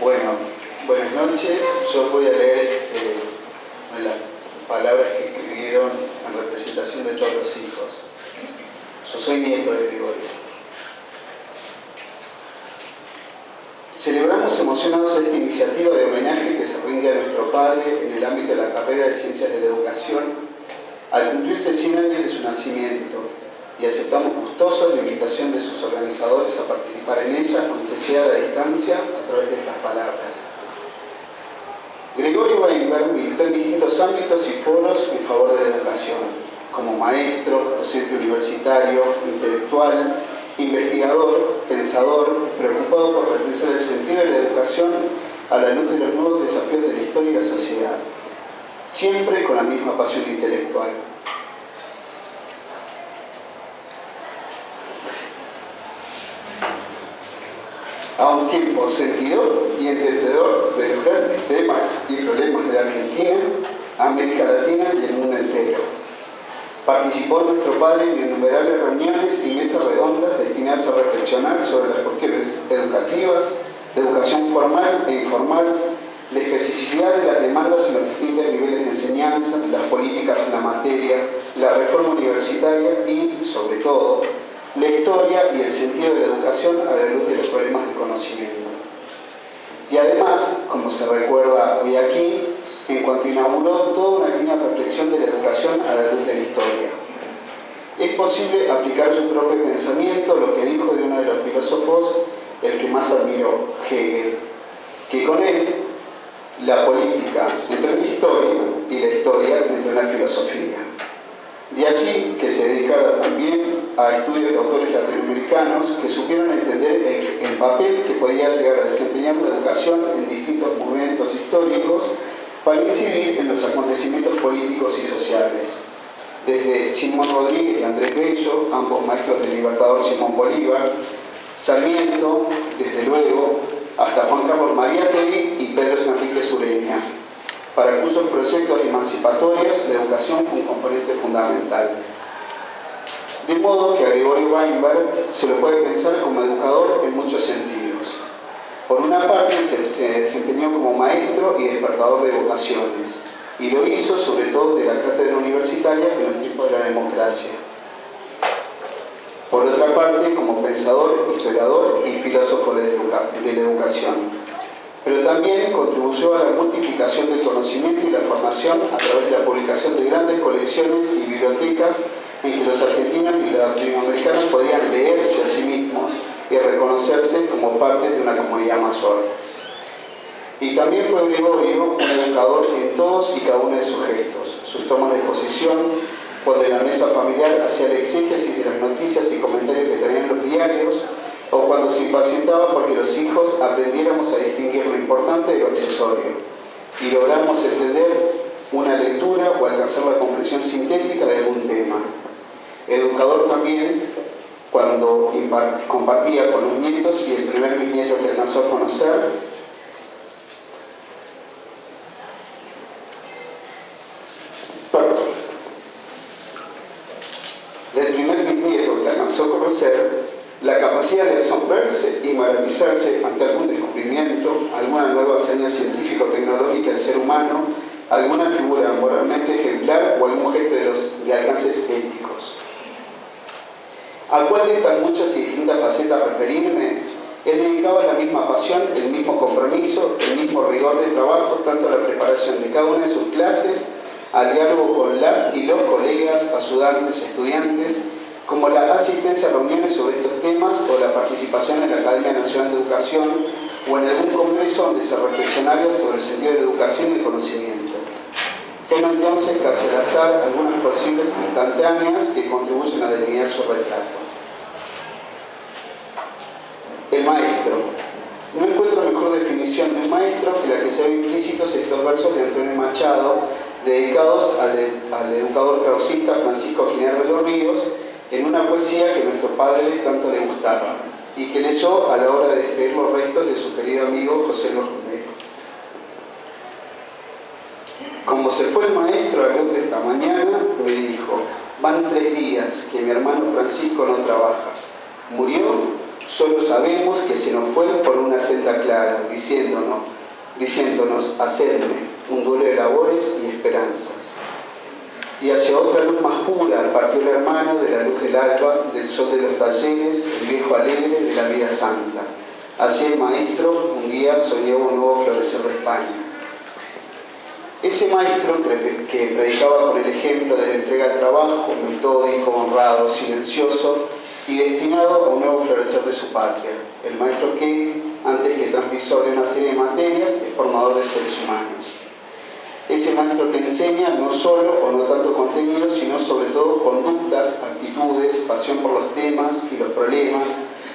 Bueno, buenas noches. Yo voy a leer eh, las palabras que escribieron en representación de todos los hijos. Yo soy nieto de Gregorio. Celebramos emocionados esta iniciativa de homenaje que se rinde a nuestro padre en el ámbito de la carrera de Ciencias de la Educación al cumplirse 100 años de su nacimiento y aceptamos gustosos la invitación de sus organizadores a participar en ella, aunque sea a la distancia, a través de estas palabras. Gregorio Weinberg militó en distintos ámbitos y foros en favor de la educación, como maestro, docente universitario, intelectual, investigador, pensador, preocupado por repensar el sentido de la educación a la luz de los nuevos desafíos de la historia y la sociedad, siempre con la misma pasión intelectual. A un tiempo sentidor y entendedor de los grandes temas y problemas de la Argentina, América Latina y el mundo entero. Participó nuestro padre en innumerables reuniones y mesas redondas destinadas a reflexionar sobre las cuestiones educativas, la educación formal e informal, la especificidad de las demandas en los distintos niveles de enseñanza, las políticas en la materia, la reforma universitaria y, sobre todo, la historia y el sentido de la educación a la luz de los problemas de conocimiento. Y además, como se recuerda hoy aquí, en cuanto inauguró toda una línea de reflexión de la educación a la luz de la historia. Es posible aplicar su propio pensamiento, lo que dijo de uno de los filósofos, el que más admiró, Hegel, que con él la política entró en la historia y la historia entró en la filosofía. De allí que se dedicara también a estudios de autores latinoamericanos que supieron entender el, papel que podía llegar a desempeñar la educación en distintos momentos históricos para incidir en los acontecimientos políticos y sociales. Desde Simón Rodríguez y Andrés Bello, ambos maestros del libertador Simón Bolívar, Sarmiento, desde luego, hasta Juan Carlos Mariátegui y Pedro Enrique Sureña, para cuyos proyectos emancipatorios la educación fue un componente fundamental. De modo que a Gregorio Weinberg se lo puede pensar como educador en muchos sentidos. Por una parte se, desempeñó como maestro y despertador de vocaciones, y lo hizo sobre todo de la cátedra universitaria en los tiempos de la democracia. Por otra parte, como pensador, historiador y filósofo de la educación. Pero también contribuyó a la multiplicación del conocimiento y la formación a través de la publicación de grandes colecciones y bibliotecas en que los argentinos y los latinoamericanos podían leerse a sí mismos y reconocerse como parte de una comunidad mayor. Y también fue Gregorio un educador en todos y cada uno de sus gestos, sus tomas de posición, cuando en la mesa familiar hacía el exégesis de las noticias y comentarios que tenían los diarios, o cuando se impacientaba porque los hijos aprendiéramos a distinguir lo importante de lo accesorio y logramos entender una lectura o alcanzar la comprensión sintética de algún tema educador también cuando compartía con los nietos y el primer bisnieto que alcanzó a conocer. Del primer bisnieto que alcanzó a conocer la capacidad de asombrarse y maravillarse ante algún descubrimiento, alguna nueva hazaña científico-tecnológica del ser humano, alguna figura moralmente ejemplar o algún gesto de, los, de alcances éticos al cual de estas muchas y distintas facetas referirme, él dedicaba la misma pasión, el mismo compromiso, el mismo rigor de trabajo, tanto a la preparación de cada una de sus clases, al diálogo con las y los colegas, ayudantes, estudiantes, como la asistencia a reuniones sobre estos temas o la participación en la Academia Nacional de Educación o en algún congreso donde se reflexionara sobre el sentido de la educación y el conocimiento. Toma entonces casi al azar algunas posibles instantáneas que contribuyen a delinear su retrato. El maestro. No encuentro mejor definición de un maestro que la que se ve implícitos estos versos de Antonio Machado, dedicados al, educador clausista Francisco Giner de los Ríos, en una poesía que nuestro padre tanto le gustaba y que leyó a la hora de despedir los restos de su querido amigo José Los Como se fue el maestro a la luz de esta mañana, me dijo, van tres días que mi hermano Francisco no trabaja. Murió, Solo sabemos que se nos fue por una senda clara, diciéndonos, diciéndonos, hacedme un duelo de labores y esperanzas. Y hacia otra luz más pura partió el hermano de la luz del alba, del sol de los talleres, el viejo alegre de la vida santa. Así el maestro un día soñaba un nuevo florecer de España. Ese maestro que predicaba con el ejemplo de la entrega al trabajo, metódico, honrado, silencioso, y destinado a un nuevo florecer de su patria. El maestro que, antes que transmisor de una serie de materias, es formador de seres humanos. Ese maestro que enseña no solo o no tanto contenido, sino sobre todo conductas, actitudes, pasión por los temas y los problemas,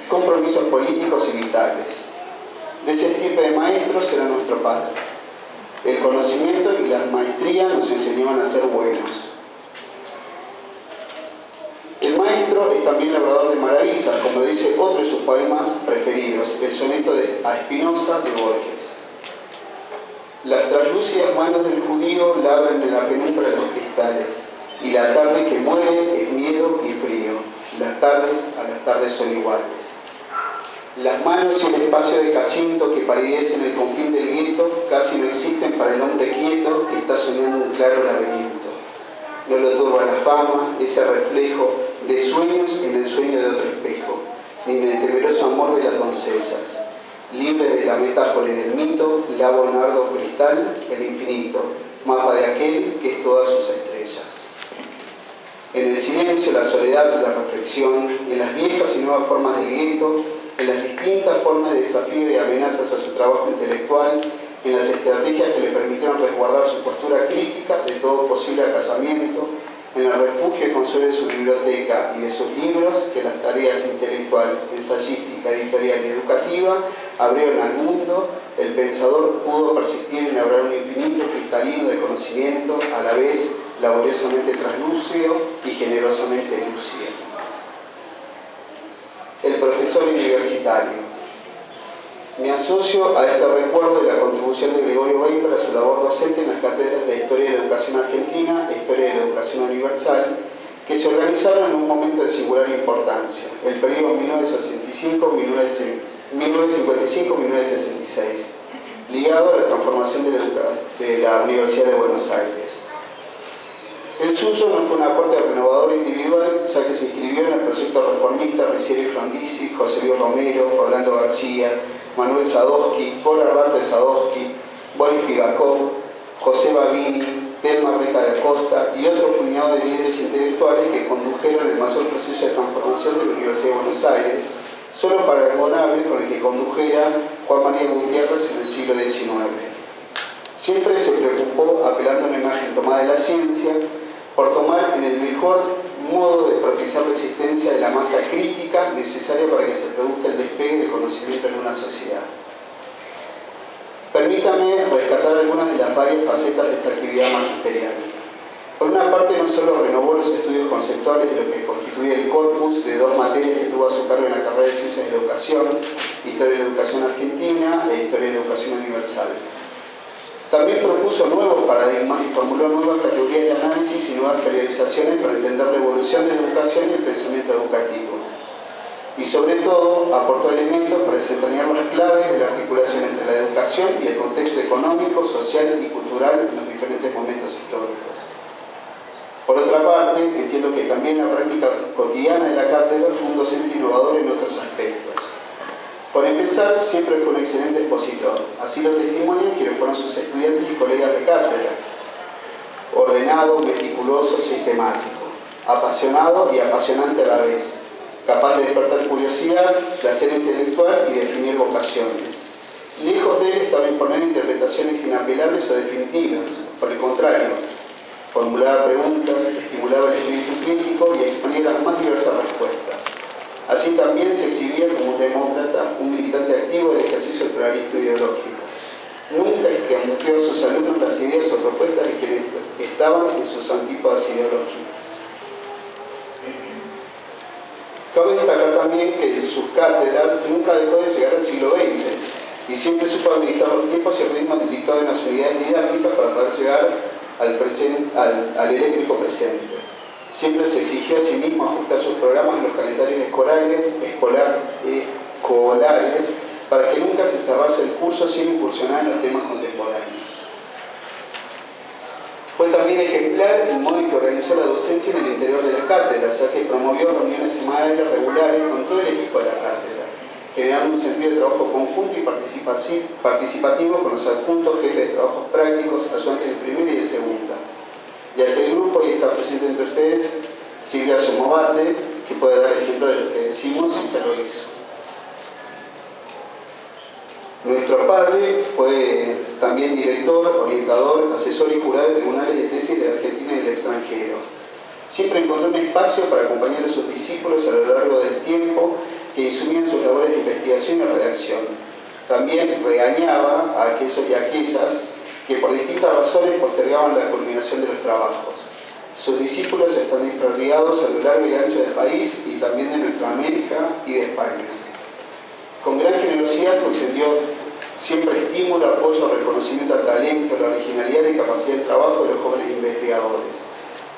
compromisos políticos y vitales. De ese tipo de maestros era nuestro padre. El conocimiento y la maestría nos enseñaban a ser buenos, el maestro es también labrador de maravillas, como dice otro de sus poemas preferidos, el soneto de A Espinosa de Borges. Las translúcidas manos del judío labran en la penumbra los cristales, y la tarde que muere es miedo y frío. Las tardes a las tardes son iguales. Las manos y el espacio de Jacinto que palidecen el confín del gueto casi no existen para el hombre quieto que está soñando un claro laberinto. No lo turba la fama, ese reflejo de sueños en el sueño de otro espejo, ni en el temeroso amor de las doncellas. Libre de la metáfora y del mito, lavo en ardo cristal el infinito, mapa de aquel que es todas sus estrellas. En el silencio, la soledad, la reflexión, en las viejas y nuevas formas del gueto, en las distintas formas de desafío y amenazas a su trabajo intelectual, en las estrategias que le permitieron resguardar su postura crítica de todo posible acasamiento, en el refugio consuelo de su biblioteca y de sus libros que las tareas intelectual, ensayística, editorial y educativa abrieron al mundo, el pensador pudo persistir en abrir un infinito cristalino de conocimiento, a la vez laboriosamente translúcido y generosamente lúcido. El profesor universitario. Me asocio a este recuerdo de la contribución de Gregorio Weimar a su labor docente en las cátedras de Historia de la Educación Argentina e Historia de la Educación Universal, que se organizaron en un momento de singular importancia, el periodo 1955-1966, ligado a la transformación de la Universidad de Buenos Aires. El suyo no fue un aporte renovador individual, ya que se inscribió en el proyecto reformista Ricieri Frondizi, José Luis Romero, Orlando García, Manuel Sadowski, Cora Rato de Sadowski, Boris Pivakov, José Babini, Telma Reca de Acosta y otro puñado de líderes intelectuales que condujeron el mayor proceso de transformación de la Universidad de Buenos Aires, solo para el con el que condujera Juan María Gutiérrez en el siglo XIX. Siempre se preocupó, apelando a una imagen tomada de la ciencia, por tomar en el mejor modo de propiciar la existencia de la masa crítica necesaria para que se produzca el despegue del conocimiento en una sociedad. Permítame rescatar algunas de las varias facetas de esta actividad magisterial. Por una parte, no solo renovó los estudios conceptuales de lo que constituye el corpus de dos materias que tuvo a su cargo en la carrera de Ciencias de Educación, Historia de la Educación Argentina e Historia de la Educación Universal, también propuso nuevos paradigmas y formuló nuevas categorías de análisis y nuevas periodizaciones para entender la evolución de la educación y el pensamiento educativo. Y sobre todo, aportó elementos para desentrañar las claves de la articulación entre la educación y el contexto económico, social y cultural en los diferentes momentos históricos. Por otra parte, entiendo que también la práctica cotidiana de la cátedra fue un docente innovador en otros aspectos por empezar, siempre fue un excelente expositor. Así lo testimonian quienes fueron sus estudiantes y colegas de cátedra. Ordenado, meticuloso, sistemático. Apasionado y apasionante a la vez. Capaz de despertar curiosidad, placer intelectual y definir vocaciones. Lejos de él estaba imponer interpretaciones inapelables o definitivas. Por el contrario, formulaba preguntas, estimulaba el espíritu crítico y exponía las más diversas respuestas. Así también se exhibía como demócrata, un militante activo del ejercicio del pluralismo ideológico. Nunca escamoteó a sus alumnos las ideas o propuestas de quienes estaban en sus antípodas ideológicas. Cabe destacar también que en sus cátedras nunca dejó de llegar al siglo XX y siempre supo administrar los tiempos y el ritmo dictado en las unidades didácticas para poder llegar al, al, al eléctrico presente. Siempre se exigió a sí mismo ajustar sus programas en los calendarios escolares, escolar, colares para que nunca se cerrase el curso sin incursionar en los temas contemporáneos. Fue también ejemplar el modo en que organizó la docencia en el interior de las cátedras, ya que promovió reuniones semanales regulares con todo el equipo de la cátedra, generando un sentido de trabajo conjunto y participativo con los adjuntos, jefes de trabajos prácticos, ayudantes de primera y de segunda. Y aquel grupo, y está presente entre ustedes, Silvia Somovate, que puede dar ejemplo de lo que decimos y se lo hizo. Nuestro padre fue también director, orientador, asesor y jurado de tribunales de tesis de Argentina y del extranjero. Siempre encontró un espacio para acompañar a sus discípulos a lo largo del tiempo que asumían sus labores de investigación y redacción. También regañaba a aquellos y aquellas que por distintas razones postergaban la culminación de los trabajos. Sus discípulos están desperdigados a lo largo y ancho del país y también de nuestra América y de España. Con gran generosidad concedió siempre estímulo, apoyo, reconocimiento al talento, la originalidad y capacidad de trabajo de los jóvenes investigadores.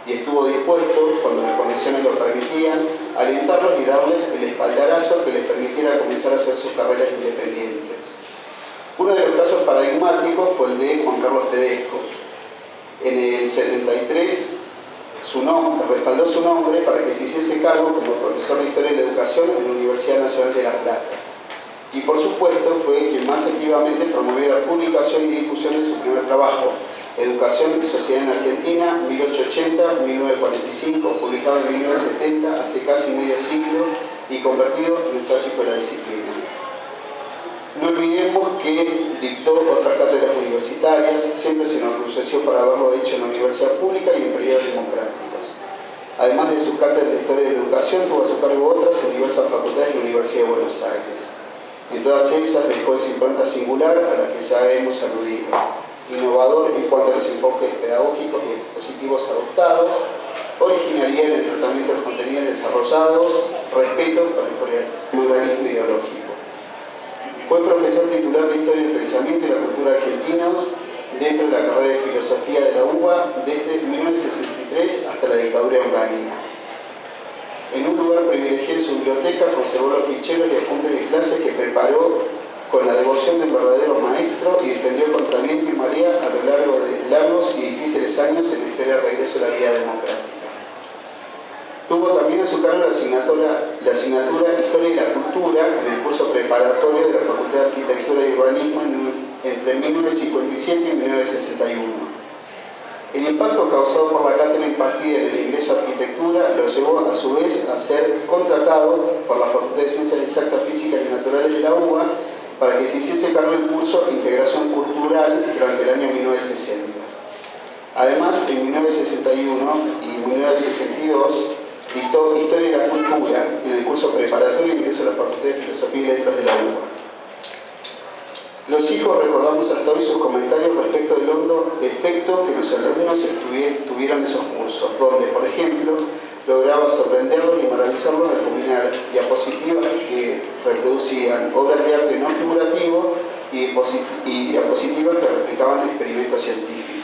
Y estuvo dispuesto, cuando las condiciones lo permitían, a alentarlos y darles el espaldarazo que les permitiera comenzar a hacer sus carreras independientes. Uno de los casos paradigmáticos fue el de Juan Carlos Tedesco. En el 73 su nombre, respaldó su nombre para que se hiciese cargo como profesor de Historia y la Educación en la Universidad Nacional de La Plata y por supuesto fue quien más activamente promovió la publicación y difusión de su primer trabajo, Educación y Sociedad en Argentina, 1880-1945, publicado en 1970, hace casi medio siglo y convertido en un clásico de la disciplina. No olvidemos que dictó otras cátedras universitarias, siempre se enorgulleció por haberlo hecho en la universidad pública y en periodos democráticos. Además de sus cátedras de Historia y Educación, tuvo a su cargo otras en diversas facultades de la Universidad de Buenos Aires. En todas ellas dejó esa impronta singular a la que ya hemos aludido. Innovador en cuanto a los enfoques pedagógicos y expositivos adoptados, originalidad en el tratamiento de los contenidos desarrollados, respeto por el pluralismo ideológico. Fue profesor titular de Historia del Pensamiento y la Cultura Argentinos dentro de la carrera de Filosofía de la UBA desde 1963 hasta la dictadura en en un lugar privilegiado en su biblioteca conservó los ficheros y apuntes de clase que preparó con la devoción del verdadero maestro y defendió contra viento y María a lo largo de largos y difíciles años en espera de regreso a la vida democrática. Tuvo también a su cargo la asignatura, Historia y la Cultura en el curso preparatorio de la Facultad de Arquitectura y Urbanismo entre 1957 y 1961. El impacto causado por la cátedra impartida en el ingreso a arquitectura lo llevó a su vez a ser contratado por la Facultad de Ciencias Exactas, Físicas y Naturales de la UBA para que se hiciese cargo del curso Integración Cultural durante el año 1960. Además, en 1961 y 1962 dictó Historia de la Cultura en el curso preparatorio de ingreso a la Facultad de Filosofía y Letras de la UBA. Los hijos recordamos hasta hoy sus comentarios respecto del hondo efecto que los alumnos tuvieron esos cursos, donde, por ejemplo, lograba sorprenderlos y maravillarlos al combinar diapositivas que reproducían obras de arte no figurativo y diapositivas que replicaban experimentos científicos.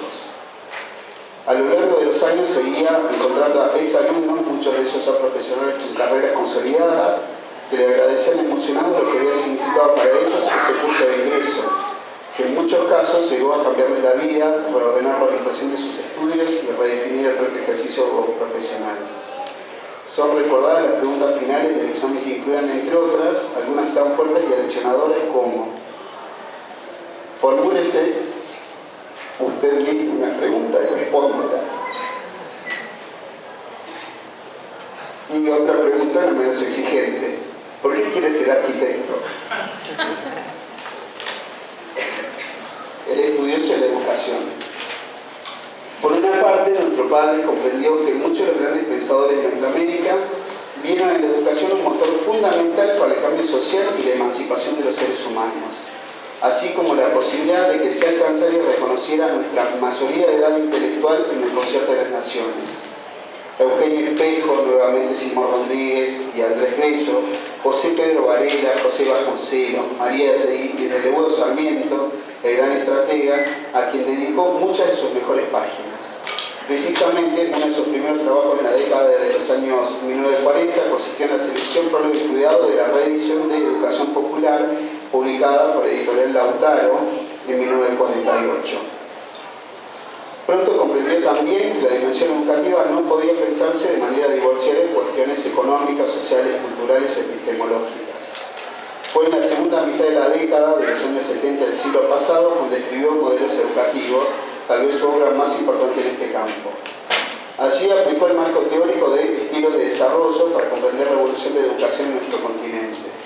A lo largo de los años seguía encontrando a exalumnos, muchos de esos ya profesionales con carreras consolidadas, que le agradecían emocionado lo que había significado para ellos ese curso de ingreso, que en muchos casos llegó a cambiarle la vida, reordenar la orientación de sus estudios y redefinir el propio ejercicio profesional. Son recordadas las preguntas finales del examen que incluían, entre otras, algunas tan fuertes y aleccionadoras como formúlese usted mismo una pregunta y respóndela. Y otra pregunta no menos exigente. ¿Por qué quiere ser arquitecto? El estudioso de la educación. Por una parte, nuestro padre comprendió que muchos de los grandes pensadores de nuestra América vieron en la educación un motor fundamental para el cambio social y la emancipación de los seres humanos, así como la posibilidad de que se alcanzara y reconociera nuestra mayoría de edad intelectual en el concierto de las naciones. Eugenio Espejo, nuevamente Simón Rodríguez y Andrés Bello, José Pedro Varela, José Vasconcelos, María de Lebudo Sarmiento, el gran estratega, a quien dedicó muchas de sus mejores páginas. Precisamente, uno de sus primeros trabajos en la década de los años 1940 consistió en la selección, prueba y cuidado de la reedición de Educación Popular, publicada por Editorial Lautaro en 1948. Pronto comprendió también que la dimensión educativa no podía pensarse de manera divorciada en cuestiones económicas, sociales, culturales y epistemológicas. Fue en la segunda mitad de la década de los años 70 del siglo pasado cuando escribió modelos educativos tal vez su obra más importante en este campo. Allí aplicó el marco teórico de estilos de desarrollo para comprender la evolución de la educación en nuestro continente.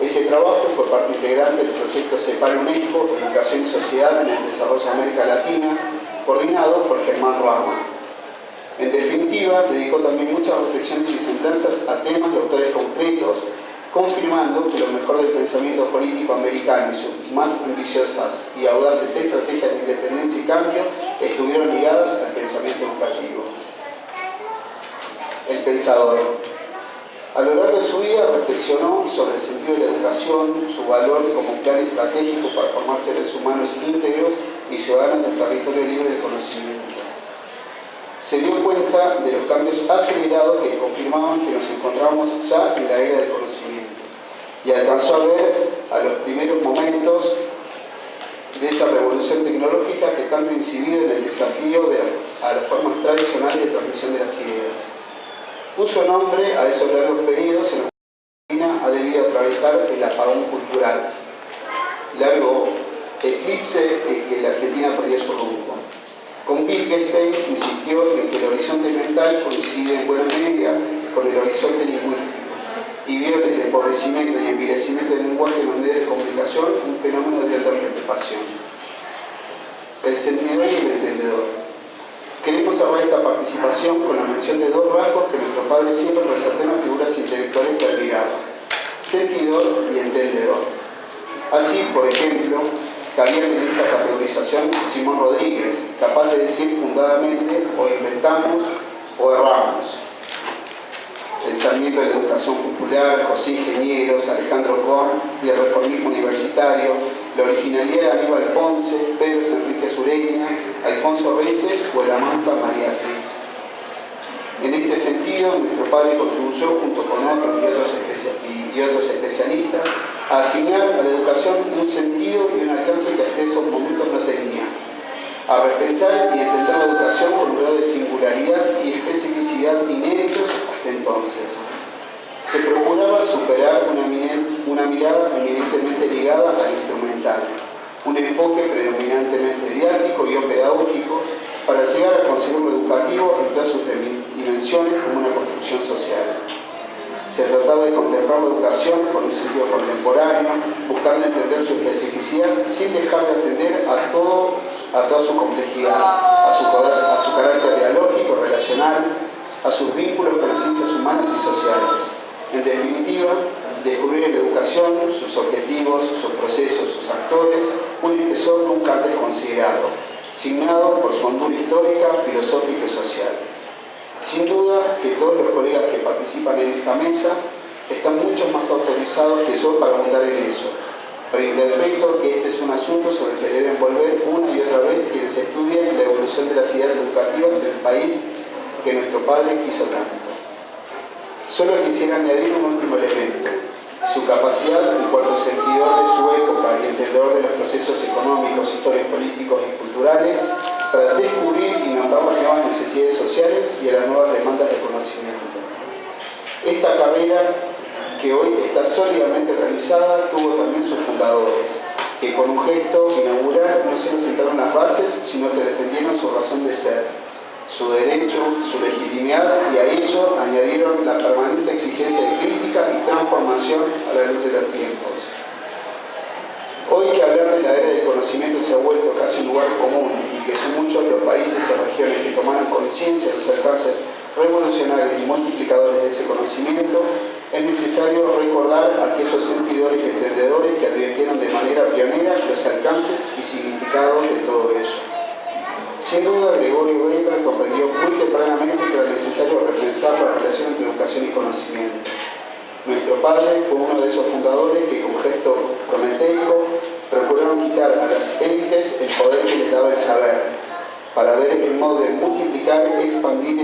Ese trabajo fue parte integrante del proyecto CEPAL UNESCO, Educación y Sociedad en el Desarrollo de América Latina, coordinado por Germán Rama. En definitiva, dedicó también muchas reflexiones y semblanzas a temas y autores concretos confirmando que lo mejor del pensamiento político americano y sus más ambiciosas y audaces estrategias de independencia y cambio estuvieron ligadas al pensamiento educativo. El pensador. A lo largo de su vida reflexionó sobre el sentido de la educación, su valor como plan estratégico para formar seres humanos íntegros y ciudadanos del territorio libre de conocimiento se dio cuenta de los cambios acelerados que confirmaban que nos encontrábamos ya en la era del conocimiento y alcanzó a ver a los primeros momentos de esa revolución tecnológica que tanto incidió en el desafío de a las formas tradicionales de transmisión de las ideas. Puso nombre a esos largos periodos en los que Argentina ha debido atravesar el apagón cultural, largo eclipse en que la Argentina perdió su rumbo. Con Wittgenstein insistió en que el horizonte mental coincide en buena medida con el horizonte lingüístico y vio en el empobrecimiento y envilecimiento del lenguaje en de comunicación un fenómeno de alta preocupación. El sentidor y el entendedor. Cerrar esta participación con la mención de dos rasgos que nuestro padre siempre resaltó en las figuras intelectuales que admiraba. Sentidor y entendedor. Así, por ejemplo, cabía en esta categorización Simón Rodríguez, capaz de decir fundadamente o inventamos o erramos. Pensamiento de la educación popular, José Ingenieros, Alejandro Korn y el reformismo universitario, la originalidad de Aníbal Ponce, Pedro Enrique Sureña, Alfonso Reyes o el amanta. En este sentido, nuestro padre contribuyó, junto con otros y otros, y otros especialistas, a asignar a la educación un sentido y un alcance que hasta esos momentos no tenía, a repensar y entender la educación con un grado de singularidad y especificidad inéditos hasta entonces. Se procuraba superar una, mirada eminentemente ligada al instrumental, un enfoque predominantemente didáctico y pedagógico para llegar a conseguir lo educativo en todas sus dimensiones como una construcción social. Se trataba de contemplar la educación con un sentido contemporáneo, buscando entender su especificidad sin dejar de atender a, toda su complejidad, a su, a su carácter dialógico, relacional, a sus vínculos con las ciencias humanas y sociales. En definitiva, descubrir en la educación sus objetivos, sus procesos, sus actores, un impresor nunca antes considerado, signado por su hondura histórica, filosófica y social. Sin duda que todos los colegas que participan en esta mesa están mucho más autorizados que yo para abundar en eso, pero interpreto que este es un asunto sobre el que deben volver una y otra vez quienes estudien la evolución de las ideas educativas en el país que nuestro padre quiso tanto. Solo quisiera añadir un último elemento, su capacidad en cuanto sentidor de su época y entendedor de los procesos económicos, históricos, políticos y culturales para descubrir y notar las nuevas necesidades sociales y las nuevas demandas de conocimiento. Esta carrera que hoy está sólidamente realizada tuvo también sus fundadores, que con un gesto inaugural no solo sentaron las bases, sino que defendieron su razón de ser, su derecho, su legitimidad y a ello añadieron la permanente exigencia de crítica y transformación a la luz de los tiempos. Hoy que hablar de la era del conocimiento se ha vuelto casi un lugar común y que son muchos los países y regiones que tomaron conciencia de los alcances revolucionarios y multiplicadores padre fue uno de esos fundadores que con gesto prometeico procuraron quitar a las élites el poder que les daba el saber, para ver el modo de multiplicar, expandir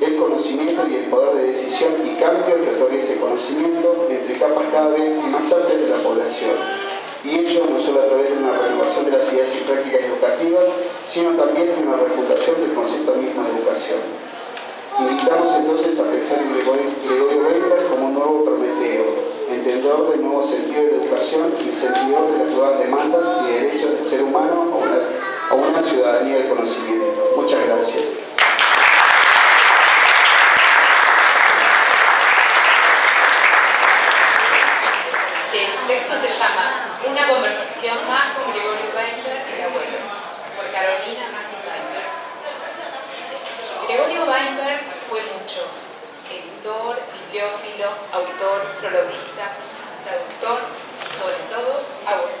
el conocimiento y el poder de decisión y cambio que otorga ese conocimiento entre capas cada vez más altas de la población. Y ello no solo a través de una renovación de las ideas y prácticas educativas, sino también de una refundación del concepto mismo de educación. Invitamos entonces a pensar en Gregorio Weber como un nuevo Prometeo, entendedor del nuevo sentido de la educación y sentido de las nuevas demandas y derechos del ser humano a una, ciudadanía del conocimiento. Muchas gracias. El texto se llama Una conversación más con Gregorio Weinberg y abuelo, por Carolina Maggi Weinberg. Gregorio Weinberg editor, bibliófilo, autor, prologuista, traductor y sobre todo abuelo.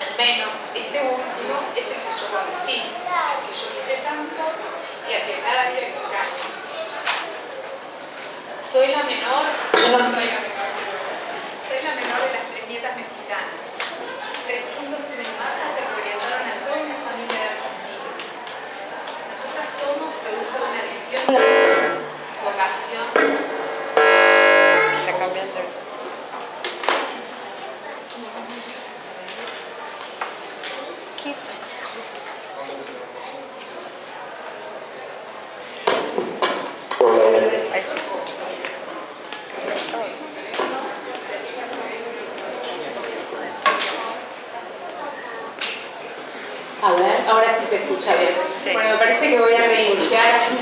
Al menos este último es el que yo conocí, el que yo quise tanto y al que cada día extraño. Soy la menor, no soy la menor, soy la menor de las tres nietas mexicanas. Tres puntos en el mapa que orientaron a toda una familia de argentinos. Nosotras somos producto de vocación. Está cambiando. A ver, ahora sí se escucha bien. Bueno, me parece que voy a reiniciar, así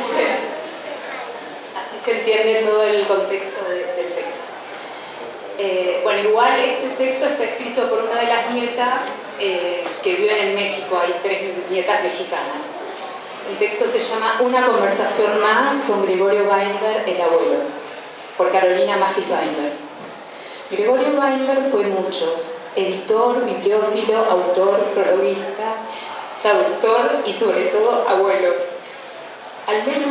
se, entiende todo el contexto del texto. Eh, bueno, igual este texto está escrito por una de las nietas eh, que viven en México, hay tres nietas mexicanas. El texto se llama Una conversación más con Gregorio Weinberg, el abuelo, por Carolina Magis Weinberg. Gregorio Weinberg fue muchos, editor, bibliófilo, autor, prologuista, traductor y sobre todo abuelo. Al menos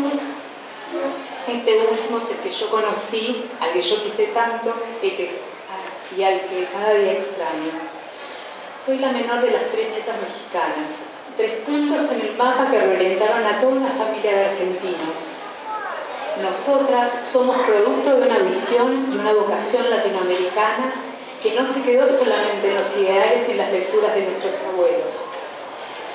este último es el que yo conocí, al que yo quise tanto y al que cada día extraño. Soy la menor de las tres nietas mexicanas, tres puntos en el mapa que reorientaron a toda una familia de argentinos. Nosotras somos producto de una visión y una vocación latinoamericana que no se quedó solamente en los ideales y en las lecturas de nuestros abuelos,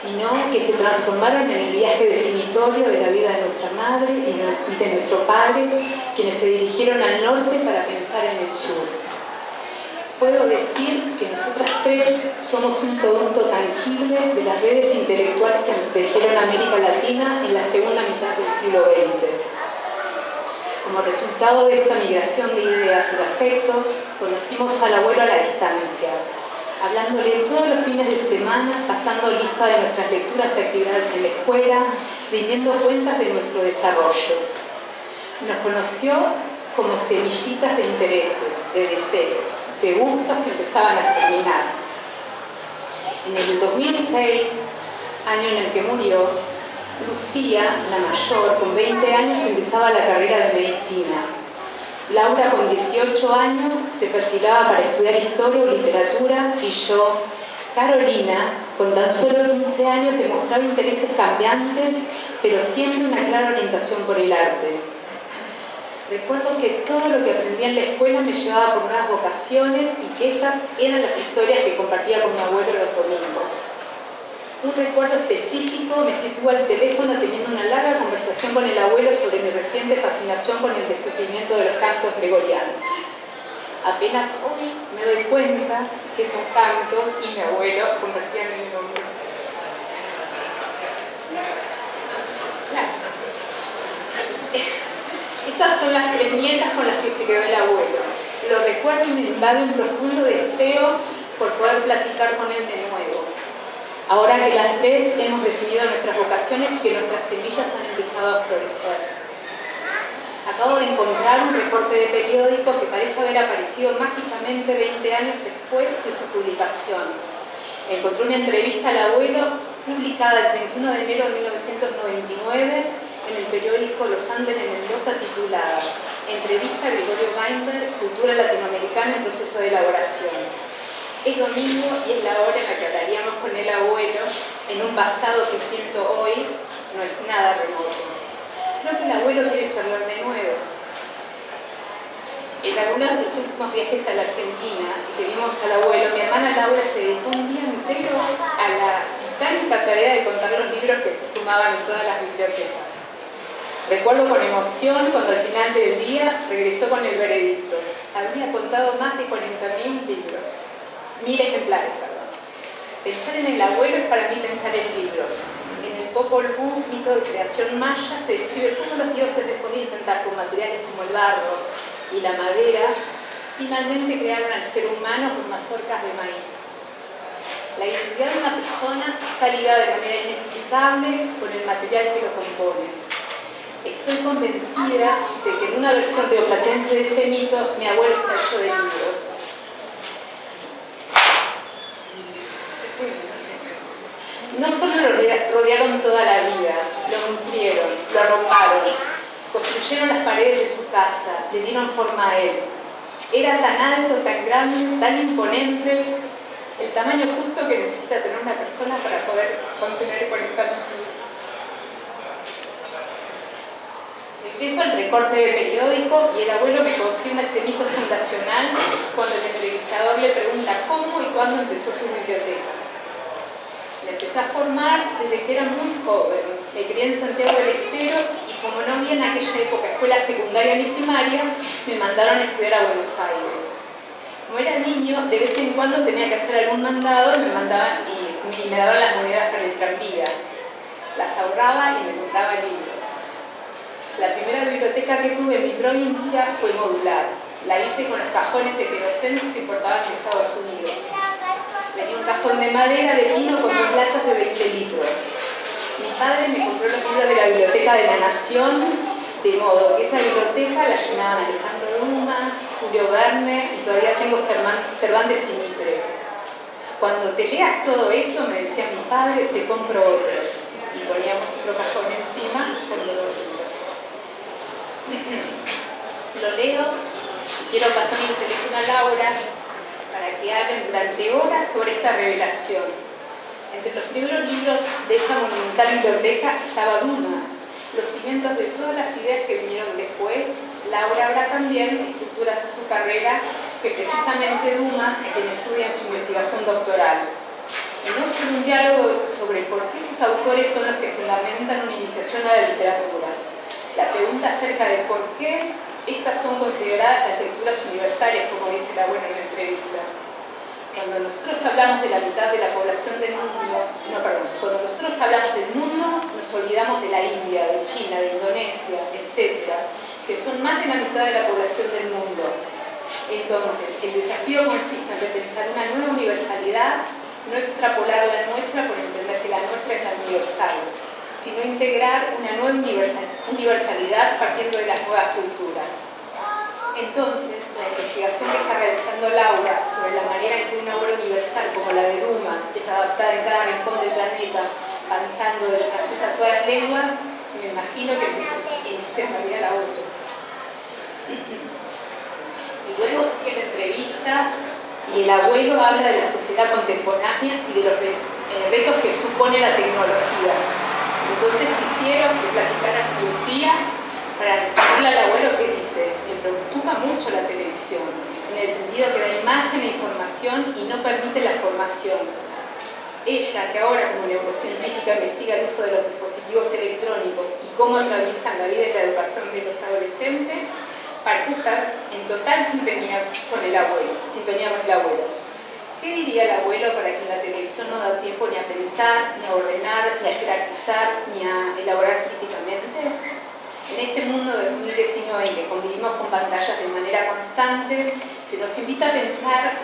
sino que se transformaron en el viaje definitorio de la vida de nuestra madre y de nuestro padre, quienes se dirigieron al norte para pensar en el sur. Puedo decir que nosotras tres somos un producto tangible de las redes intelectuales que tejieron América Latina en la segunda mitad del siglo XX. Como resultado de esta migración de ideas y de afectos, conocimos al abuelo a la distancia, hablándole todos los fines de semana, pasando lista de nuestras lecturas y actividades en la escuela, rindiendo cuentas de nuestro desarrollo. Nos conoció como semillitas de intereses, de deseos, de gustos que empezaban a terminar. En el 2006, año en el que murió, Lucía, la mayor, con 20 años empezaba la carrera de medicina Laura con 18 años se perfilaba para estudiar historia o literatura y yo, Carolina, con tan solo 15 años demostraba intereses cambiantes, pero siempre una clara orientación por el arte. Recuerdo que todo lo que aprendía en la escuela me llevaba por nuevas vocaciones y que estas eran las historias que compartía con mi abuelo los domingos. Un recuerdo específico me sitúa al teléfono teniendo una larga conversación con el abuelo sobre mi reciente fascinación con el descubrimiento de los cantos gregorianos. Apenas hoy me doy cuenta que esos cantos y mi abuelo convertían en mi nombre. Esas son las tres nietas con las que se quedó el abuelo. Lo recuerdo y me invade un profundo deseo por poder platicar con él de nuevo Ahora que las tres hemos definido nuestras vocaciones y que nuestras semillas han empezado a florecer. Acabo de encontrar un reporte de periódico que parece haber aparecido mágicamente 20 años después de su publicación. Encontré una entrevista al abuelo publicada el 31 de enero de 1999 en el periódico Los Andes de Mendoza titulada Entrevista a Gregorio Weinberg, Cultura Latinoamericana en proceso de elaboración. Es domingo y es la hora en la que hablaríamos con el abuelo en un pasado que siento hoy no es nada remoto. Creo que el abuelo quiere charlar de. En algunos de los últimos viajes a la Argentina que vimos al abuelo, mi hermana Laura se dedicó un día entero a la titánica tarea de contar los libros que se sumaban en todas las bibliotecas. Recuerdo con emoción cuando al final del día regresó con el veredicto. Había contado más de 40.000 libros mil ejemplares, perdón. Pensar en el abuelo es para mí pensar en libros. En el Popol Vuh, mito de creación maya, se describe cómo los dioses después de intentar con materiales como el barro y la madera, finalmente crearon al ser humano con mazorcas de maíz. La identidad de una persona está ligada de manera inexplicable con el material que lo compone. Estoy convencida de que en una versión teoplatense de ese mito, mi abuelo está hecho de libros no solo lo rodearon toda la vida, lo nutrieron, lo arroparon, construyeron las paredes de su casa, le dieron forma a él. Era tan alto, tan grande, tan imponente, el tamaño justo que necesita tener una persona para poder contener y conectar Regreso al recorte de periódico y el abuelo me confirma este mito fundacional cuando el entrevistador le pregunta cómo y cuándo empezó su biblioteca empecé a formar desde que era muy joven. Me crié en Santiago del Estero y como no había en aquella época escuela secundaria ni primaria, me mandaron a estudiar a Buenos Aires. Como era niño, de vez en cuando tenía que hacer algún mandado y me mandaban y, me daban las monedas para el tranvía. Las ahorraba y me compraba libros. La primera biblioteca que tuve en mi provincia fue modular. La hice con los cajones de queroseno que se importaban en Estados Unidos cajón de madera de pino con dos latas de 20 litros. Mi padre me compró los libros de la Biblioteca de la Nación, de modo que esa biblioteca la llenaban Alejandro Dumas, Julio Verne y todavía tengo Cervantes y Mitre. Cuando te leas todo esto, me decía mi padre, te compro otros. Y poníamos otro cajón encima con los libros. Lo leo, quiero pasar mi teléfono a Laura, para que hablen durante horas sobre esta revelación. Entre los primeros libros de esa monumental biblioteca estaba Dumas, los cimientos de todas las ideas que vinieron después. Laura habla también de estructuras de su carrera que precisamente Dumas es quien estudia en su investigación doctoral. Solo un diálogo sobre por qué sus autores son los que fundamentan una iniciación a la literatura. La pregunta acerca de por qué estas son consideradas las lecturas universales, como buena en la entrevista. Cuando nosotros hablamos de la mitad de la población del mundo, no, perdón, cuando nosotros hablamos del mundo, nos olvidamos de la India, de China, de Indonesia, etc., que son más de la mitad de la población del mundo. Entonces, el desafío consiste en repensar una nueva universalidad, no extrapolar la nuestra por entender que la nuestra es la universal, sino integrar una nueva universalidad partiendo de las nuevas culturas. Entonces, la investigación que está realizando Laura sobre la manera en que una obra universal como la de Dumas es adaptada en cada rincón del planeta, avanzando del francés a todas las lenguas, me imagino que entusiasmaría la otra. Y luego sigue la entrevista y el abuelo habla de la sociedad contemporánea y de los eh, retos que supone la tecnología entonces quisieron que platicara Lucía para decirle al abuelo que dice, preocupa mucho la televisión, en el sentido que da imagen e información y no permite la formación. Ella, que ahora como neurocientífica investiga el uso de los dispositivos electrónicos y cómo atraviesan la vida y la educación de los adolescentes, parece estar en total sintonía con el abuelo, sintonía con el abuelo. ¿Qué diría el abuelo para que la televisión no da tiempo ni a pensar, ni a ordenar, ni a jerarquizar, ni a elaborar? En este mundo de 2019 en que convivimos con pantallas de manera constante, se nos invita a pensar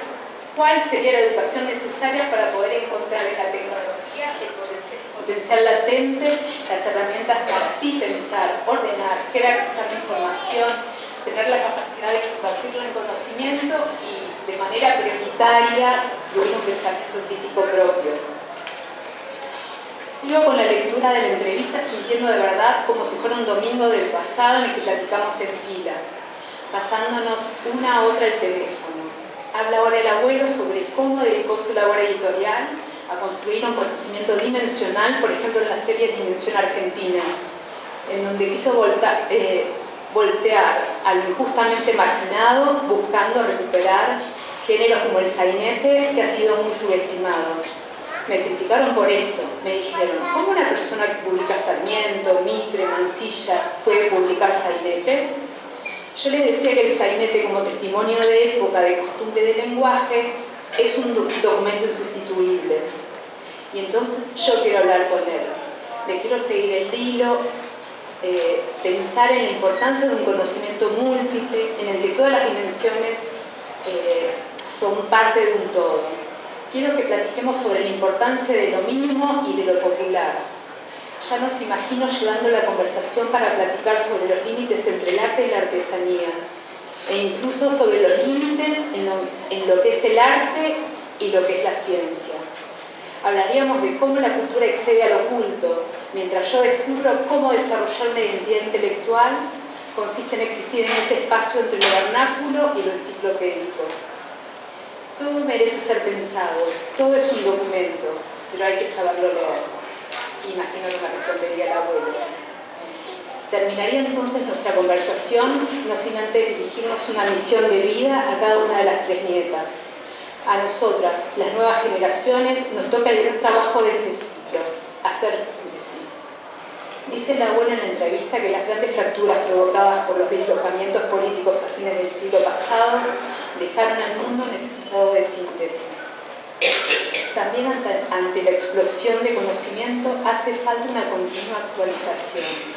cuál sería la educación necesaria para poder encontrar en la tecnología el potencial latente, las herramientas para así pensar, ordenar, jerarquizar la información, tener la capacidad de compartirlo en conocimiento y de manera prioritaria incluir un pensamiento físico propio. Sigo con la lectura de la entrevista sintiendo de verdad como si fuera un domingo del pasado en el que platicamos en fila, pasándonos una a otra el teléfono. Habla ahora el abuelo sobre cómo dedicó su labor editorial a construir un conocimiento dimensional, por ejemplo en la serie Dimensión Argentina, en donde quiso eh, voltear a lo injustamente marginado buscando recuperar géneros como el sainete que ha sido muy subestimado. Me criticaron por esto, me dijeron, ¿cómo una persona que publica Sarmiento, Mitre, Mansilla puede publicar sainete? Yo les decía que el sainete como testimonio de época, de costumbre de lenguaje, es un documento insustituible. Y entonces yo quiero hablar con él. Le quiero seguir el hilo, eh, pensar en la importancia de un conocimiento múltiple, en el que todas las dimensiones eh, son parte de un todo. Quiero que platiquemos sobre la importancia de lo mínimo y de lo popular. Ya nos imagino llevando la conversación para platicar sobre los límites entre el arte y la artesanía, e incluso sobre los límites en lo que es el arte y lo que es la ciencia. Hablaríamos de cómo la cultura excede al oculto, mientras yo descubro cómo desarrollar una identidad intelectual consiste en existir en ese espacio entre lo vernáculo y lo enciclopédico. Todo merece ser pensado, todo es un documento, pero hay que saberlo leer. Imagino que me respondería el abuelo. Terminaría entonces nuestra conversación, no sin antes dirigirnos una misión de vida a cada una de las tres nietas. A nosotras, las nuevas generaciones, nos toca el gran trabajo de este ciclo, hacer síntesis. Dice la abuela en la entrevista que las grandes fracturas provocadas por los deslojamientos políticos a fines del siglo pasado dejaron al mundo necesitado de síntesis. También ante, la explosión de conocimiento hace falta una continua actualización.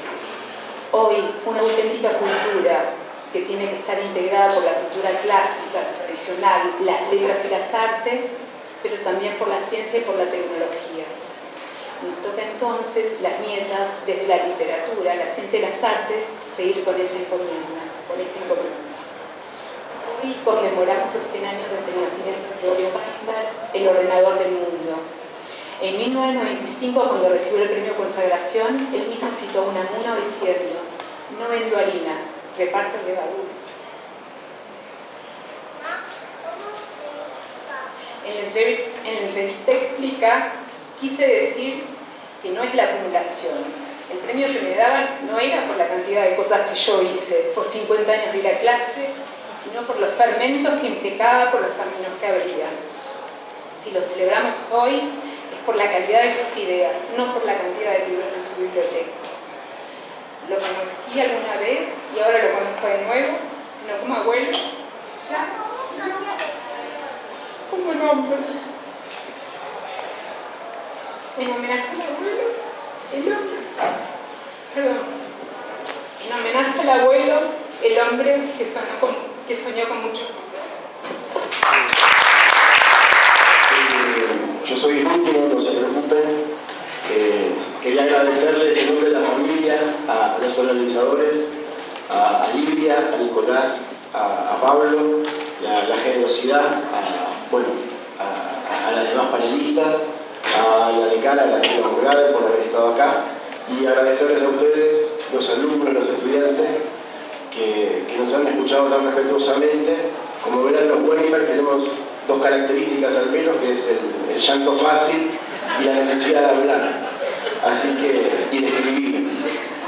Hoy, una auténtica cultura que tiene que estar integrada por la cultura clásica, tradicional, las letras y las artes, pero también por la ciencia y por la tecnología. Nos toca entonces, las nietas, desde la literatura, la ciencia y las artes, seguir con esa encomienda, con esta encomienda. Hoy conmemoramos los 100 años desde el nacimiento de Gregorio Weinberg, el ordenador del mundo. En 1995, cuando recibió el premio Consagración, él mismo citó a Unamuno diciendo, no vendo harina, reparto levadura. En el, en el te explica, quise decir que no es la acumulación. El premio que me daban no era por la cantidad de cosas que yo hice, por 50 años de ir a clase, sino por los fermentos que implicaba, por los caminos que habría. Si lo celebramos hoy, es por la calidad de sus ideas, no por la cantidad de libros de su biblioteca. Lo conocí alguna vez y ahora lo conozco de nuevo, no como abuelo, ya como nombre. En homenaje al abuelo, el hombre, perdón, en homenaje al abuelo, el hombre que sonó con que soñó mucho. Yo soy el último, no se preocupen. Eh, quería agradecerles en nombre de la familia, a los organizadores, a, a Lidia, a Nicolás, a, Pablo, la, la generosidad, a, bueno, a, las demás panelistas, a la decana, a la señora Morgade por haber estado acá y agradecerles a ustedes, los alumnos, los estudiantes, que, nos han escuchado tan respetuosamente. Como verán los Weinberg tenemos dos características al menos, que es el, llanto fácil y la necesidad de hablar. Así que, y de escribir.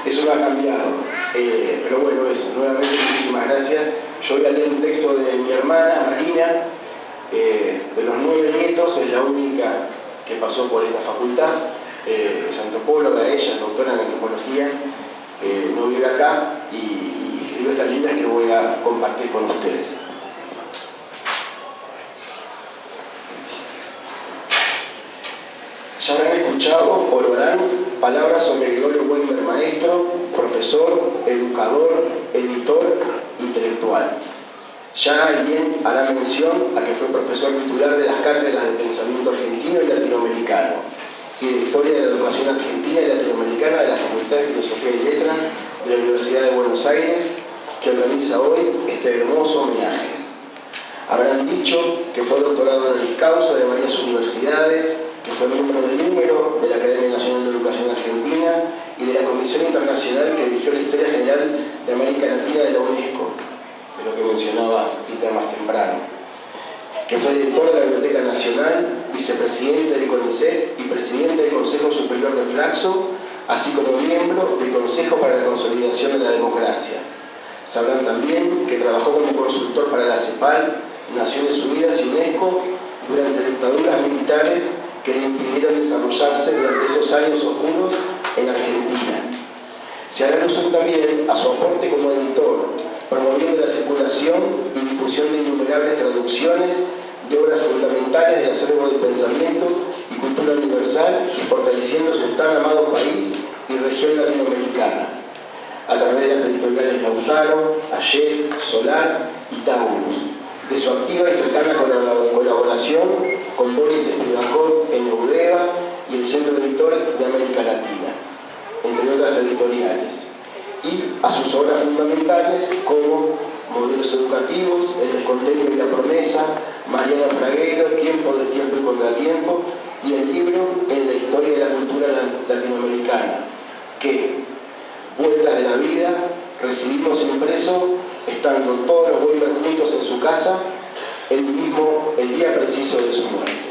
Eso no ha cambiado. Eh, pero bueno, eso, nuevamente muchísimas gracias. Yo voy a leer un texto de mi hermana, Marina, eh, de los nueve nietos, es la única que pasó por esta facultad, eh, es antropóloga, ella es doctora en antropología, no vive acá y, esta línea que voy a compartir con ustedes. Ya habrán escuchado o lo harán palabras sobre Gregorio Weinberg, maestro, profesor, educador, editor, intelectual. Ya alguien hará mención a que fue profesor titular de las cátedras de pensamiento argentino y latinoamericano y de Historia de la Educación Argentina y Latinoamericana de la Facultad de Filosofía y Letras de la Universidad de Buenos Aires que organiza hoy este hermoso homenaje. Habrán dicho que fue doctorado en causa de varias universidades, que fue miembro del número de la Academia Nacional de Educación Argentina y de la Comisión Internacional que dirigió la Historia General de América Latina de la UNESCO, de lo que mencionaba Peter más temprano. que fue director de la Biblioteca Nacional, vicepresidente del CONICET y presidente del Consejo Superior de Flaxo, así como miembro del Consejo para la Consolidación de la Democracia. Sabrán también que trabajó como consultor para la CEPAL, Naciones Unidas y UNESCO durante dictaduras militares que le impidieron desarrollarse durante esos años oscuros en Argentina. Se hará también a su aporte como editor, promoviendo la circulación y difusión de innumerables traducciones de obras fundamentales del acervo del pensamiento y cultura universal y fortaleciendo su tan amado país y región latinoamericana, a través de las editoriales Lautaro, Ayer, Solar y Taurus, de su activa y cercana colaboración con Boris Spivakov en Eudeva y el Centro Editor de América Latina, entre otras editoriales, y a sus obras fundamentales como Modelos Educativos, El Descontento y la Promesa, Mariana Fraguero, Tiempo de Tiempo y Contratiempo, y el libro En la Historia de la Cultura Latinoamericana, que, Vueltas de la Vida, recibimos impreso estando todos los Weimar juntos en su casa el mismo, el día preciso de su muerte.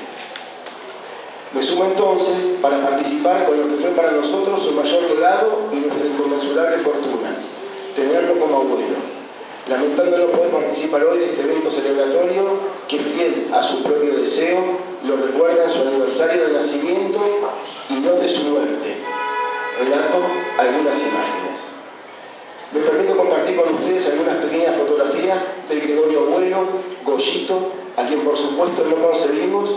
Me sumo entonces para participar con lo que fue para nosotros su mayor legado y nuestra inconmensurable fortuna, tenerlo como abuelo. Lamentando no poder participar hoy de este evento celebratorio que fiel a su propio deseo lo recuerda en su aniversario de nacimiento y no de su muerte. Relato algunas imágenes. Me permito compartir con ustedes algunas pequeñas fotografías del Gregorio Abuelo, Goyito, a quien por supuesto no concebimos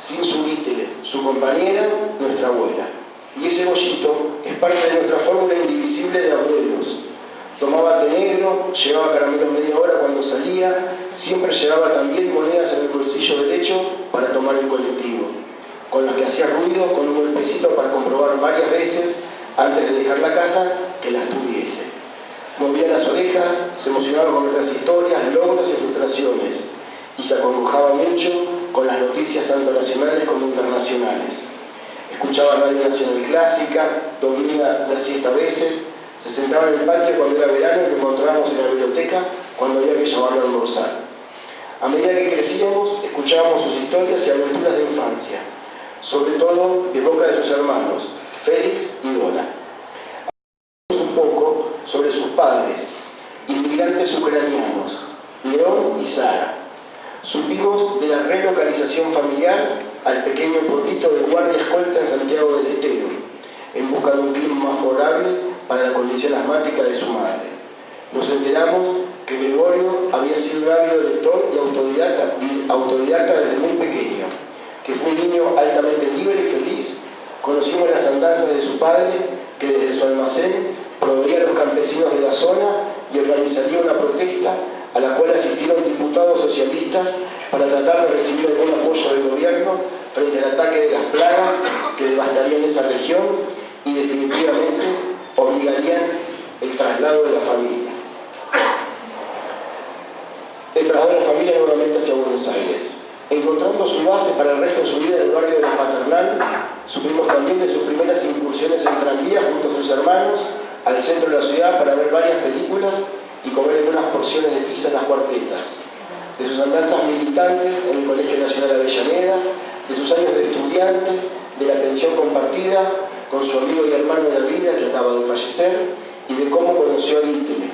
sin su títere, su compañera, nuestra abuela. Y ese Goyito es parte de nuestra fórmula indivisible de abuelos. Tomaba té negro, llevaba caramelo media hora cuando salía, siempre llevaba también monedas en el bolsillo derecho para tomar el colectivo, con los que hacía ruido con un golpecito para comprobar varias veces antes de dejar la casa que las tuviese movía las orejas, se emocionaba con nuestras historias, logros y frustraciones, y se acongojaba mucho con las noticias tanto nacionales como internacionales. Escuchaba Radio Nacional Clásica, dormía la siesta a veces, se sentaba en el patio cuando era verano y lo encontrábamos en la biblioteca cuando había que llevarlo a almorzar. A medida que crecíamos, escuchábamos sus historias y aventuras de infancia, sobre todo de boca de sus hermanos, Félix y Dora sobre sus padres, inmigrantes ucranianos, León y Sara. Supimos de la relocalización familiar al pequeño pueblito de Guardia Escolta en Santiago del Estero, en busca de un clima más favorable para la condición asmática de su madre. Nos enteramos que Gregorio había sido un ávido lector y autodidacta, y autodidacta desde muy pequeño, que fue un niño altamente libre y feliz. Conocimos las andanzas de su padre, que desde su almacén proveía a los campesinos de la zona y organizaría una protesta a la cual asistieron diputados socialistas para tratar de recibir algún apoyo del gobierno frente al ataque de las plagas que devastarían esa región y definitivamente obligarían el traslado de la familia. El traslado de la familia nuevamente hacia Buenos Aires. Encontrando su base para el resto de su vida en el barrio de la Paternal, supimos también de sus primeras incursiones en tranvías junto a sus hermanos al centro de la ciudad para ver varias películas y comer algunas porciones de pizza en las cuartetas, de sus andanzas militantes en el Colegio Nacional Avellaneda, de sus años de estudiante, de la pensión compartida con su amigo y hermano de la vida que acaba de fallecer y de cómo conoció a Ítele.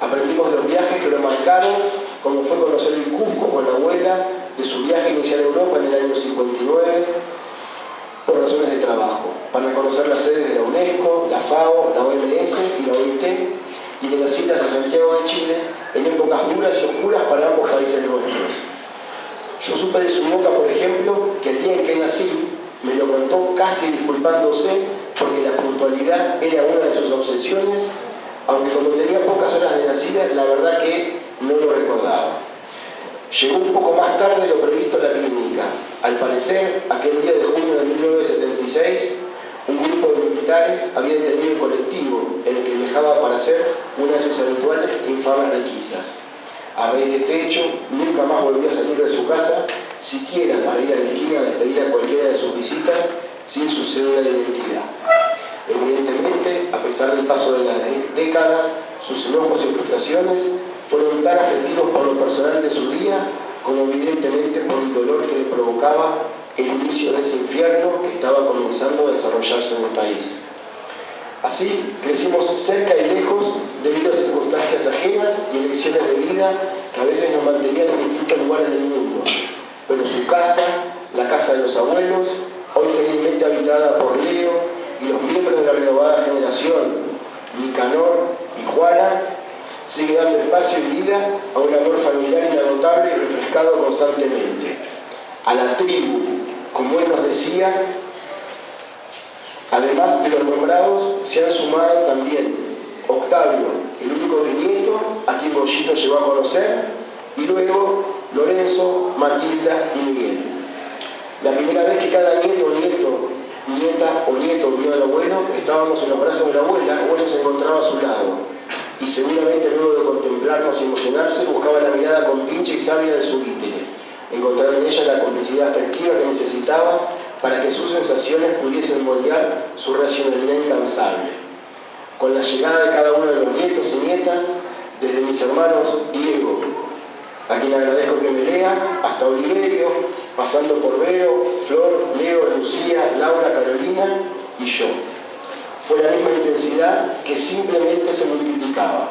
Aprendimos de los viajes que lo marcaron, como fue conocer el Cusco con la abuela, de su viaje inicial a Europa en el año 59, por razones de trabajo, para conocer las sedes de la UNESCO, la FAO, la OMS y la OIT, y de las citas a Santiago de Chile en épocas duras y oscuras para ambos países nuestros. Yo supe de su boca, por ejemplo, que el día en que nací me lo contó casi disculpándose porque la puntualidad era una de sus obsesiones, aunque como tenía pocas horas de nacida, la verdad que no lo recordaba. Llegó un poco más tarde de lo previsto en la clínica. Al parecer, aquel día de junio de 1976, un había detenido el colectivo en el que viajaba para hacer una de sus habituales infames requisas. A raíz de este hecho, nunca más volvió a salir de su casa, siquiera para ir a la esquina a despedir a cualquiera de sus visitas sin su cédula de identidad. Evidentemente, a pesar del paso de las décadas, sus enojos y frustraciones fueron tan afectivos por lo personal de su día como evidentemente por el dolor que le provocaba el inicio de ese infierno que estaba comenzando a desarrollarse en el país. Así, crecimos cerca y lejos debido a circunstancias ajenas y elecciones de vida que a veces nos mantenían en distintos lugares del mundo. Pero su casa, la casa de los abuelos, hoy felizmente habitada por Leo y los miembros de la renovada generación, Nicanor y Juana, sigue dando espacio y vida a un amor familiar inagotable y refrescado constantemente. A la tribu, como él nos decía, Además de los nombrados, se han sumado también Octavio, el único nieto a quien Goyito llegó a conocer, y luego Lorenzo, Matilda y Miguel. La primera vez que cada nieto o nieto, nieta o nieto vio al abuelo, estábamos en los brazos de la abuela, la abuela se encontraba a su lado, y seguramente luego de contemplarnos y emocionarse, buscaba la mirada con pinche y sabia de su vítere, encontrar en ella la complicidad afectiva que necesitaba para que sus sensaciones pudiesen moldear su racionalidad incansable. Con la llegada de cada uno de los nietos y nietas, desde mis hermanos Diego, a quien agradezco que me lea, hasta Oliverio, pasando por Vero, Flor, Leo, Lucía, Laura, Carolina y yo. Fue la misma intensidad que simplemente se multiplicaba.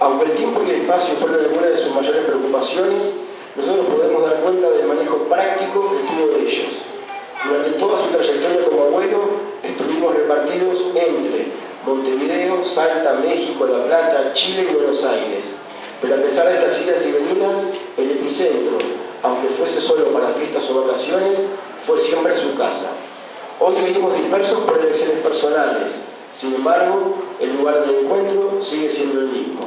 Aunque el tiempo y el espacio fueron algunas de sus mayores preocupaciones, nosotros podemos dar cuenta del manejo práctico que tuvo de ellos. Durante toda su trayectoria como abuelo, estuvimos repartidos entre Montevideo, Salta, México, La Plata, Chile y Buenos Aires. Pero a pesar de estas idas y venidas, el epicentro, aunque fuese solo para fiestas o vacaciones, fue siempre su casa. Hoy seguimos dispersos por elecciones personales, sin embargo, el lugar de encuentro sigue siendo el mismo.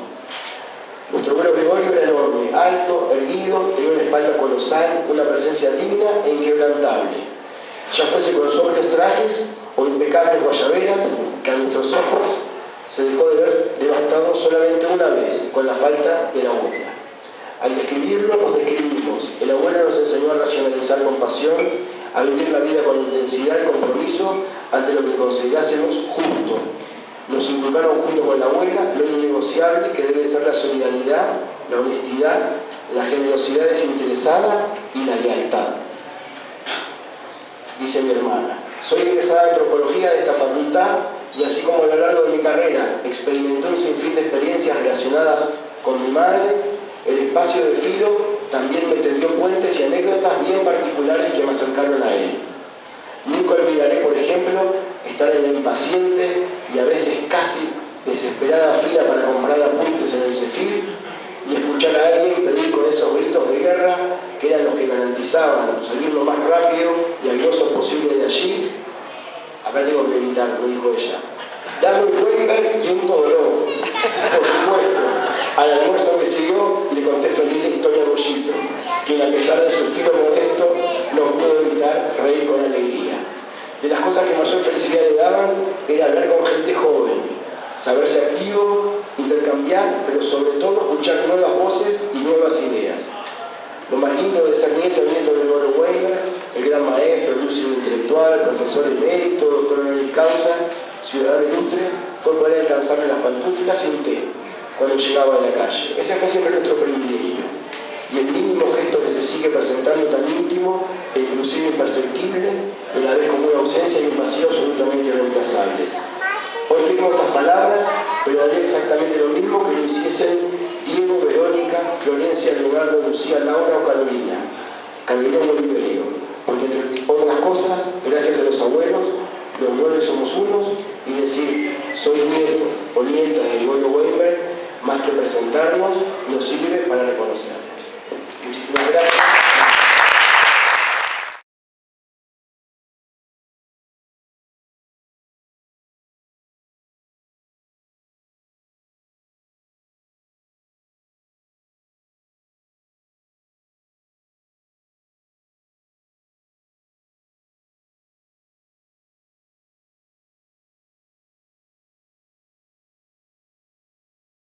Nuestro Gregorio era enorme, alto, erguido, tenía una espalda colosal, una presencia digna e inquebrantable. Ya fuese con sobrios trajes o impecables guayaberas, que a nuestros ojos se dejó de ver devastado solamente una vez, con la falta de la abuela. Al describirlo, nos describimos. El abuelo nos enseñó a racionalizar con pasión, a vivir la vida con intensidad y compromiso ante lo que considerásemos justo, nos inculcaron junto con la abuela lo innegociable que debe ser la solidaridad, la honestidad, la generosidad desinteresada y la lealtad. Dice mi hermana, soy egresada de antropología de esta facultad y así como a lo largo de mi carrera experimenté un sinfín de experiencias relacionadas con mi madre, el espacio de filo también me tendió puentes y anécdotas bien particulares que me acercaron a él. Nunca olvidaré, por ejemplo, estar en la impaciente y a veces casi desesperada fila para comprar apuntes en el CEFIR y escuchar a alguien pedir con esos gritos de guerra que eran los que garantizaban salir lo más rápido y airoso posible de allí. Acá tengo que gritar, lo dijo ella. Dame un Weinberg y un Todorov. Por supuesto, al almuerzo que siguió le conté feliz la historia a Bollito, quien a pesar de su estilo modesto no pudo evitar reír con alegría. De las cosas que mayor felicidad le daban era hablar con gente joven, saberse activo, intercambiar, pero sobre todo escuchar nuevas voces y nuevas ideas. Lo más lindo de ser nieto nieto de Gregorio Weimar, el gran maestro, lúcido intelectual, profesor emérito, doctor honoris causa, ciudadano ilustre, fue poder alcanzarle las pantuflas y un té cuando llegaba a la calle. Ese fue siempre nuestro privilegio. Y el mínimo gesto que se sigue presentando tan íntimo e inclusive imperceptible, de la vez como una ausencia y un vacío absolutamente irreemplazables. Hoy firmo estas palabras, pero haría exactamente lo mismo que lo hiciesen Diego, Verónica, Florencia, Leonardo, Lucía, Laura o Carolina. Carolina Oliverio. Porque entre otras cosas, gracias a los abuelos, los nueve somos unos y decir soy nieto o nieta de Gregorio Weinberg, más que presentarnos, nos sirve para reconocernos. Muchísimas gracias.